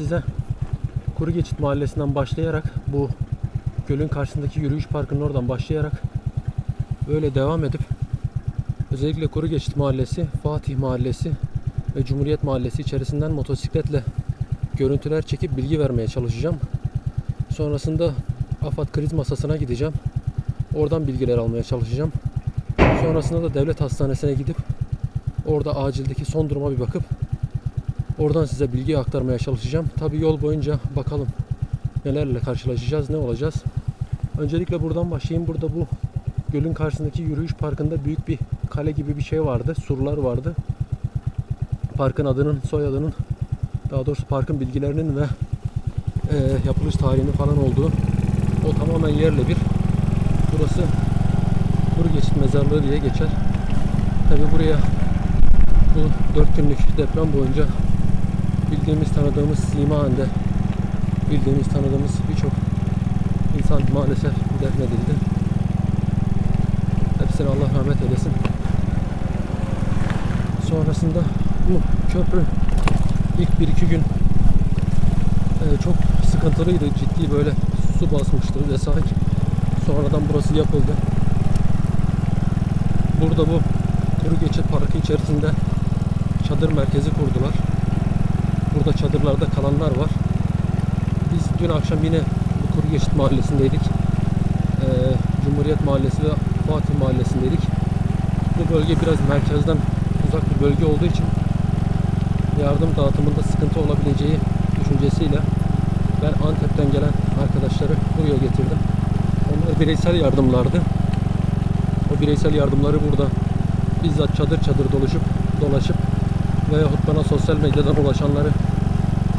size Kuru Geçit Mahallesi'nden başlayarak bu gölün karşısındaki yürüyüş parkının oradan başlayarak böyle devam edip özellikle Kuru Geçit Mahallesi, Fatih Mahallesi ve Cumhuriyet Mahallesi içerisinden motosikletle görüntüler çekip bilgi vermeye çalışacağım. Sonrasında AFAD kriz masasına gideceğim. Oradan bilgiler almaya çalışacağım. Sonrasında da devlet hastanesine gidip orada acildeki son duruma bir bakıp oradan size bilgi aktarmaya çalışacağım. Tabi yol boyunca bakalım nelerle karşılaşacağız, ne olacağız. Öncelikle buradan başlayayım. Burada bu gölün karşısındaki yürüyüş parkında büyük bir kale gibi bir şey vardı. Surlar vardı. Parkın adının, soyadının daha doğrusu parkın bilgilerinin ve e, yapılış tarihinin falan olduğu o tamamen yerle bir. Burası Kuru Mezarlığı diye geçer. Tabi buraya bu 4 günlük deprem boyunca bildiğimiz tanıdığımız sima halinde bildiğimiz tanıdığımız birçok insan maalesef defnedildi. Hepsine Allah rahmet eylesin. Sonrasında bu köprü ilk 1-2 gün e, çok sıkıntılıydı. Ciddi böyle su basmıştı vesaire. Sonradan burası yapıldı. Burada bu Kuru Geçit Parkı içerisinde çadır merkezi kurdular. Burada çadırlarda kalanlar var. Biz dün akşam yine bu Kuru Geçit Mahallesi'ndeydik. Ee, Cumhuriyet Mahallesi ve Fatih Mahallesi'ndeydik. Bu bölge biraz merkezden uzak bir bölge olduğu için yardım dağıtımında sıkıntı olabileceği düşüncesiyle ben Antep'ten gelen arkadaşları buraya getirdim. Onlar bireysel yardımlardı. O bireysel yardımları burada bizzat çadır çadır dolaşıp dolaşıp veyahut bana sosyal medyadan ulaşanları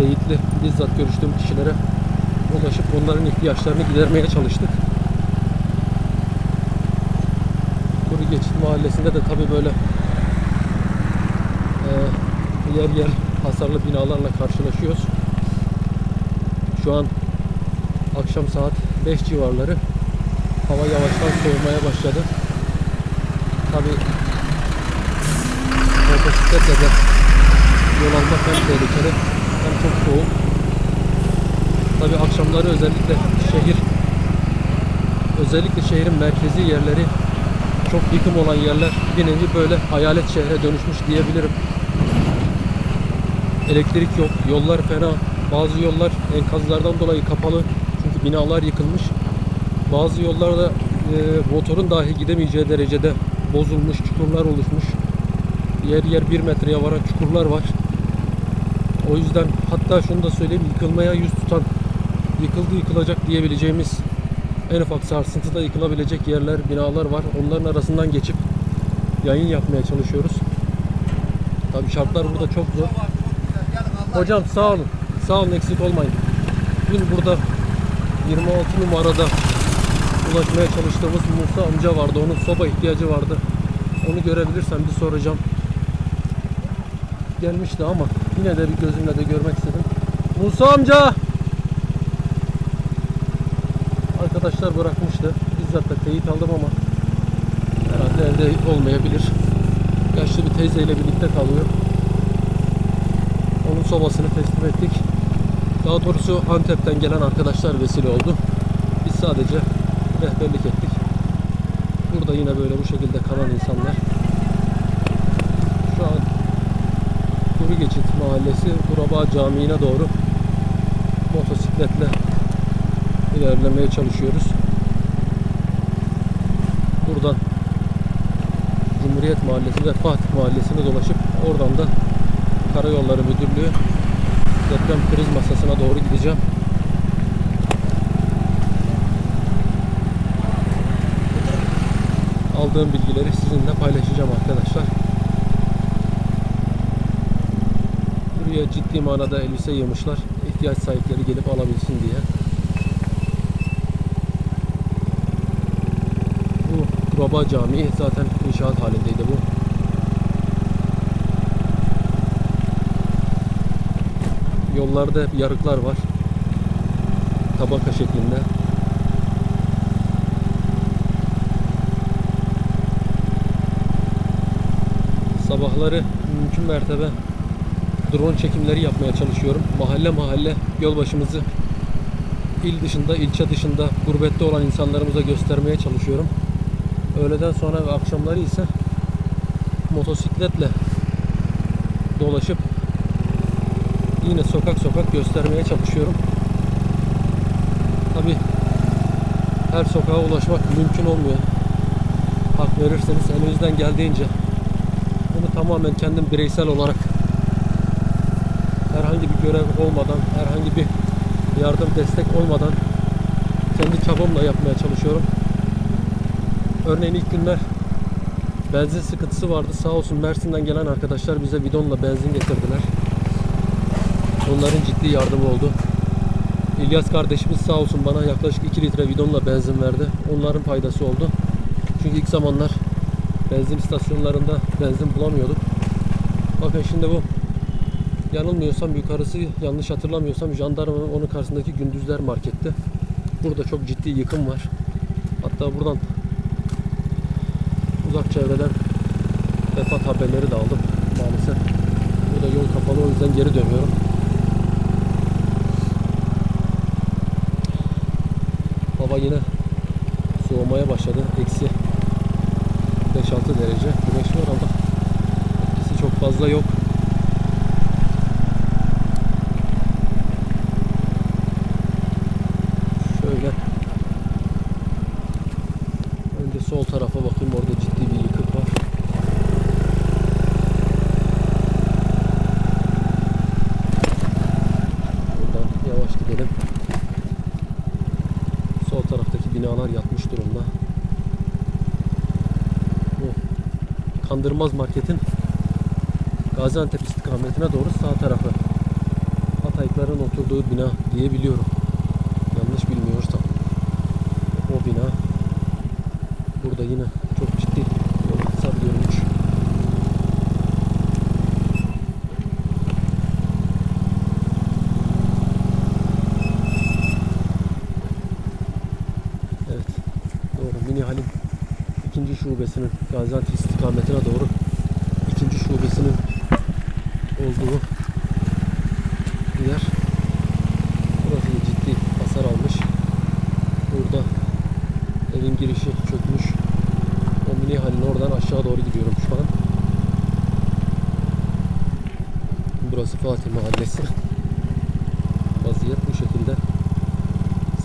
teyitli bizzat görüştüğüm kişilere ulaşıp onların ihtiyaçlarını gidermeye çalıştık. Kuru Geçit Mahallesi'nde de tabi böyle e, yer yer hasarlı binalarla karşılaşıyoruz. Şu an akşam saat 5 civarları hava yavaştan soğumaya başladı. Tabi motosikletle de yol almak hem tehlikeli hem çok soğuk. Tabi akşamları özellikle şehir özellikle şehrin merkezi yerleri çok yıkım olan yerler bir nevi böyle hayalet şehre dönüşmüş diyebilirim. Elektrik yok, yollar fena. Bazı yollar enkazlardan dolayı kapalı. Çünkü binalar yıkılmış. Bazı yollarda e, motorun dahi gidemeyeceği derecede bozulmuş, çukurlar oluşmuş. Yer yer bir metreye varan çukurlar var. O yüzden hatta şunu da söyleyeyim yıkılmaya yüz tutan yıkıldı yıkılacak diyebileceğimiz en ufak sarsıntıda yıkılabilecek yerler, binalar var. Onların arasından geçip yayın yapmaya çalışıyoruz. Tabii şartlar burada çok zor. Hocam sağ olun. Sağ olun eksik olmayın. Dün burada 26 numarada ulaşmaya çalıştığımız Musa amca vardı. Onun soba ihtiyacı vardı. Onu görebilirsem bir soracağım. Gelmişti ama yine de bir gözümle de görmek istedim. Musa amca! Arkadaşlar bırakmıştı. Bizzat da teyit aldım ama herhalde evde olmayabilir. Yaşlı bir teyzeyle birlikte kalıyor. Onun sobasını teslim ettik. Daha doğrusu Antep'ten gelen arkadaşlar vesile oldu. Biz sadece rehberlik ettik. Burada yine böyle bu şekilde kalan insanlar. Şu an Kuru Geçit Mahallesi Kuraba Camii'ne doğru motosikletle ilerlemeye çalışıyoruz. Buradan Cumhuriyet Mahallesi ve Fatih Mahallesi'ne dolaşıp oradan da Karayolları Müdürlüğü deprem kriz masasına doğru gideceğim. Aldığım bilgileri sizinle paylaşacağım arkadaşlar. Buraya ciddi manada elbise yığmışlar. İhtiyaç sahipleri gelip alabilsin diye. Bu Kuraba Camii zaten inşaat halindeydi bu. Yollarda yarıklar var. Tabaka şeklinde. Sabahları mümkün mertebe drone çekimleri yapmaya çalışıyorum. Mahalle mahalle yol başımızı il dışında, ilçe dışında gurbette olan insanlarımıza göstermeye çalışıyorum. Öğleden sonra ve akşamları ise motosikletle dolaşıp yine sokak sokak göstermeye çalışıyorum. Tabi her sokağa ulaşmak mümkün olmuyor. Hak verirseniz elinizden geldiğince bunu tamamen kendim bireysel olarak herhangi bir görev olmadan, herhangi bir yardım destek olmadan kendi çabamla yapmaya çalışıyorum. Örneğin ilk günler benzin sıkıntısı vardı. Sağ olsun Mersin'den gelen arkadaşlar bize bidonla benzin getirdiler. Onların ciddi yardımı oldu. İlyas kardeşimiz sağ olsun bana yaklaşık 2 litre bidonla benzin verdi. Onların faydası oldu. Çünkü ilk zamanlar benzin istasyonlarında benzin bulamıyorduk. Bakın şimdi bu yanılmıyorsam yukarısı yanlış hatırlamıyorsam jandarmanın onun karşısındaki gündüzler markette. Burada çok ciddi yıkım var. Hatta buradan uzak çevreden vefat haberleri de aldım maalesef. Burada yol kapalı o yüzden geri dönüyorum. Hava yine soğumaya başladı. Eksi 5-6 derece. Güneş var ama etkisi çok fazla yok. Şöyle önce sol tarafa bakayım orada ciddi bir yıkık var. Buradan yavaş gidelim. Sol taraftaki binalar yatmış durumda. Bu Kandırmaz Market'in Gaziantep istikametine doğru sağ tarafı. Hataylıların oturduğu bina diyebiliyorum. Yanlış bilmiyorsam. O bina. Burada yine çok ciddi yol hasar görmüş. Evet. Doğru. Mini Halim ikinci şubesinin Gaziantep istikametine doğru ikinci şubesinin olduğu yer. Burası ciddi hasar almış. Burada evin girişi çökmüş. O mini halin oradan aşağı doğru gidiyorum şu an. Burası Fatih Mahallesi. Vaziyet bu şekilde.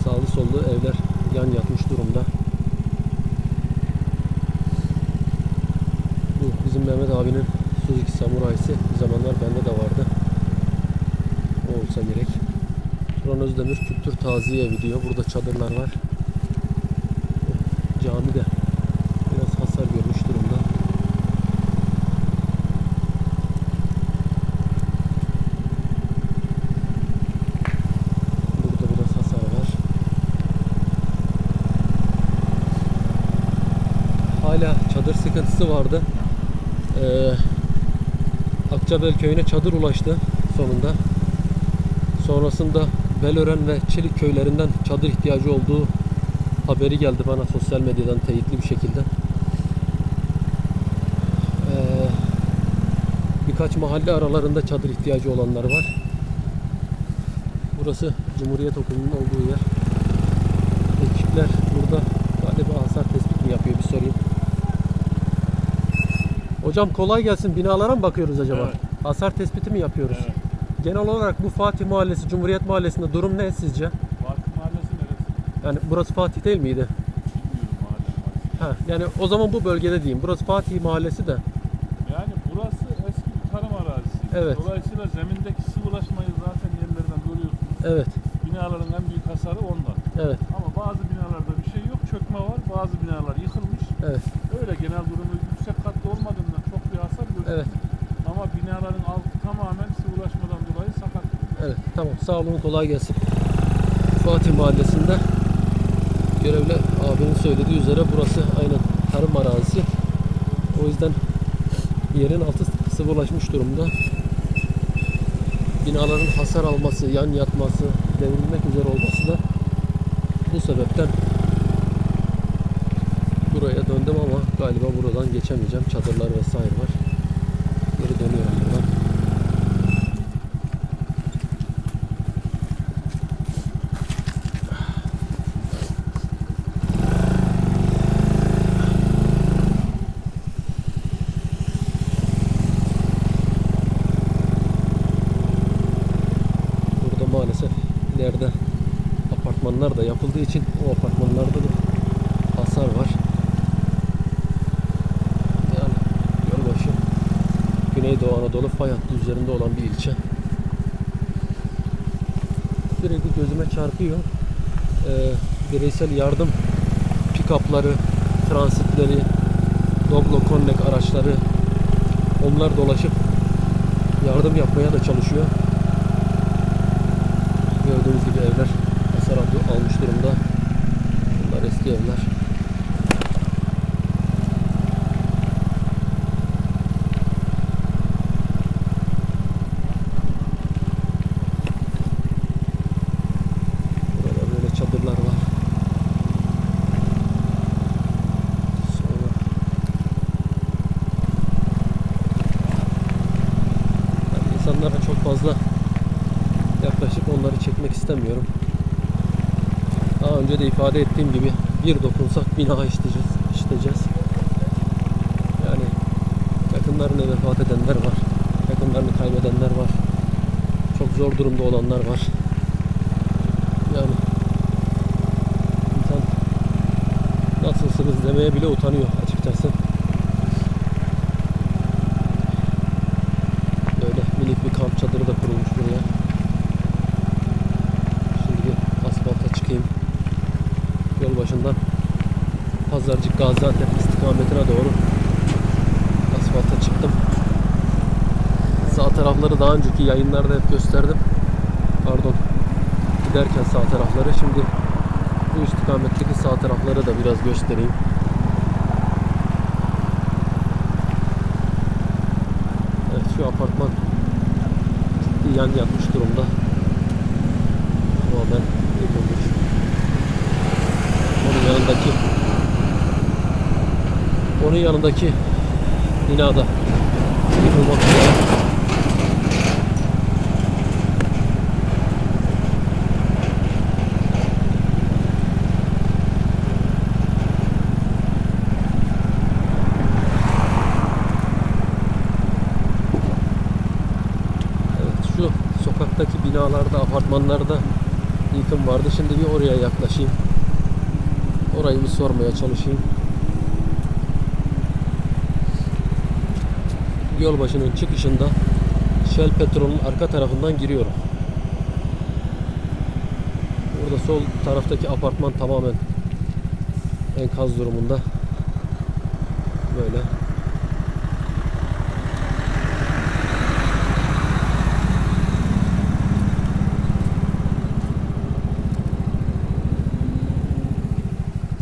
Sağlı sollu evler yan yatmış durumda. Bu bizim Mehmet abinin Suzuki Samurai'si bir zamanlar bende de vardı. O olsa gerek. Turan Özdemir Kültür Taziye Evi. Burada çadırlar var. Cami de biraz hasar görmüş durumda. Burada biraz hasar var. Hala çadır sıkıntısı vardı. Akçabel köyüne çadır ulaştı sonunda. Sonrasında Belören ve Çelik köylerinden çadır ihtiyacı olduğu haberi geldi bana sosyal medyadan teyitli bir şekilde. Ee, birkaç mahalle aralarında çadır ihtiyacı olanlar var. Burası Cumhuriyet Okulu'nun olduğu yer. Ekipler burada galiba hasar tespit mi yapıyor bir sorayım. Hocam kolay gelsin. Binalara mı bakıyoruz acaba? Evet. Hasar tespiti mi yapıyoruz? Evet. Genel olarak bu Fatih Mahallesi, Cumhuriyet Mahallesi'nde durum ne sizce? Fatih Mahallesi neresi? Yani burası Fatih değil miydi? Bilmiyorum mahalle. Ha, yani o zaman bu bölgede diyeyim. Burası Fatih Mahallesi de. Yani burası eski bir tarım arazisi. Evet. Dolayısıyla zemindeki sıvılaşmayı zaten yerlerden görüyorsunuz. Evet, Binaların en büyük hasarı ondan. evet, Ama bazı binalarda bir şey yok, çökme var. Bazı binalar yıkılmış. evet, Öyle genel durumu yüksek katlı olmadığından çok bir hasar gözükmüyor. evet, Ama binaların altı tamamen sıvılaşmadan dolayı sakat. evet. Tamam, sağ olun, kolay gelsin. Fatih Mahallesi'nde görevli abinin söylediği üzere burası aynen tarım arazisi. O yüzden yerin altı sıvılaşmış durumda. Binaların hasar alması, yan yatması, devrilmek üzere olması da bu sebepten buraya döndüm ama galiba buradan geçemeyeceğim. Çadırlar vesaire var. Geri dönüyorum buradan. Burada maalesef ileride apartmanlar da yapıldığı için o apartmanlarda da hasar var. Güneydoğu Anadolu fay hattı üzerinde olan bir ilçe. Sürekli gözüme çarpıyor. Ee, bireysel yardım pick-up'ları, transitleri, Doglo Connect araçları onlar dolaşıp yardım yapmaya da çalışıyor. Gördüğünüz gibi evler hasar almış durumda. Bunlar eski evler. Burada böyle çadırlar var. Sonra insanlara çok fazla yaklaşıp onları çekmek istemiyorum. Daha önce de ifade ettiğim gibi bir dokunsak bina işleyeceğiz. işleyeceğiz. Yani yakınlarına vefat edenler var. Yakınlarını kaybedenler var. Çok zor durumda olanlar var. Yani insan nasılsınız demeye bile utanıyor açıkçası. Böyle minik bir kamp çadırı da kurulmuş buraya. Şimdi bir asfalta çıkayım. Yol başından Pazarcık Gaziantep istikametine doğru asfalta çıktım. Sağ tarafları daha önceki yayınlarda hep gösterdim. Pardon. Giderken sağ tarafları şimdi bu istikametteki sağ tarafları da biraz göstereyim. Evet şu apartman ciddi yan yatmış durumda. Tamamen yıkılmış. Onun yanındaki onun yanındaki binada yıkılmak üzere. Evet şu sokaktaki binalarda, apartmanlarda yıkım vardı. Şimdi bir oraya yaklaşayım. Orayı bir sormaya çalışayım. Yol başının çıkışında Shell Petrol'ün arka tarafından giriyorum. Burada sol taraftaki apartman tamamen enkaz durumunda. Böyle.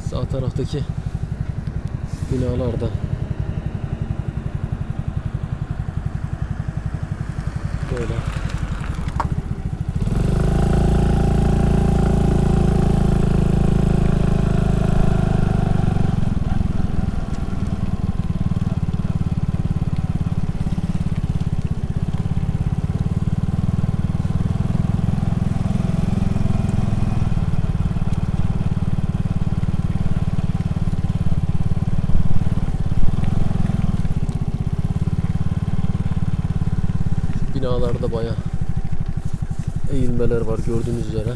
Sağ taraftaki binalarda böyle binalarda baya eğilmeler var gördüğünüz üzere.